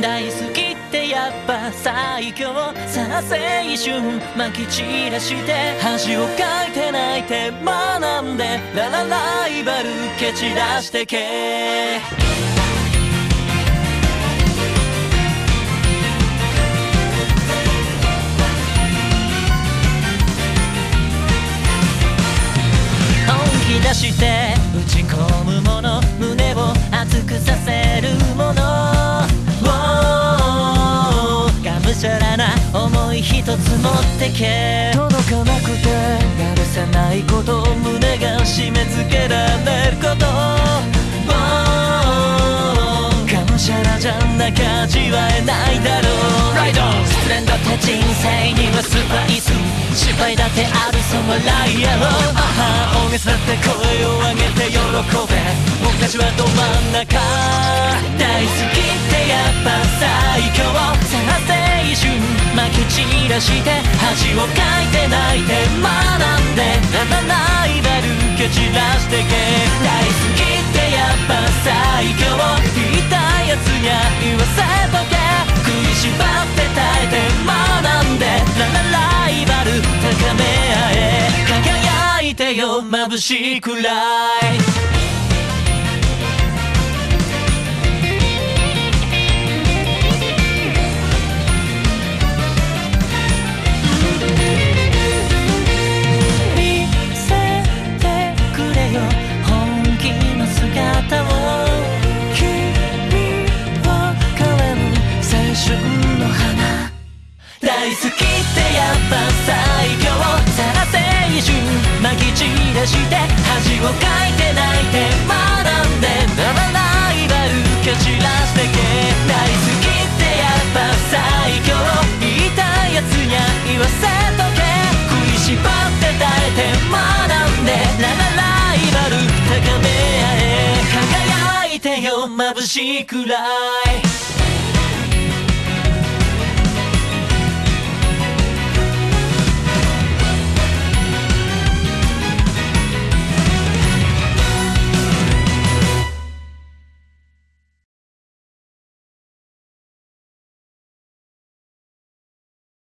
大好きってやっぱ最強さあ青春まき散らして恥をかいて泣いて学んでララライバル蹴散らしてけ。本気出してい一つ持ってけ。届かなくてやるせないこと胸が締め付けられること。がむしゃらじゃなきゃ味わえないだろう。ライド失恋だって人生にはスパイス失敗だってあるそ笑いやろあは大げさだって声を上げて喜べ。僕たちはど真ん中。大好きして恥をかいて泣いて学んで。ララライバル蹴散らしてけ。大好きってやっぱ最強言いたいやつにゃ言わせとけ。食いしばって耐えて学んで。ララライバル高め合え。輝いてよ眩しいくらい。き散らして恥をかいて泣いて学んでララライバル蹴散らしてけ大好きってやっぱ最強言いたいやつにゃ言わせとけ食いしばって耐えて学んでララライバル高め合え輝いてよ眩しいくらい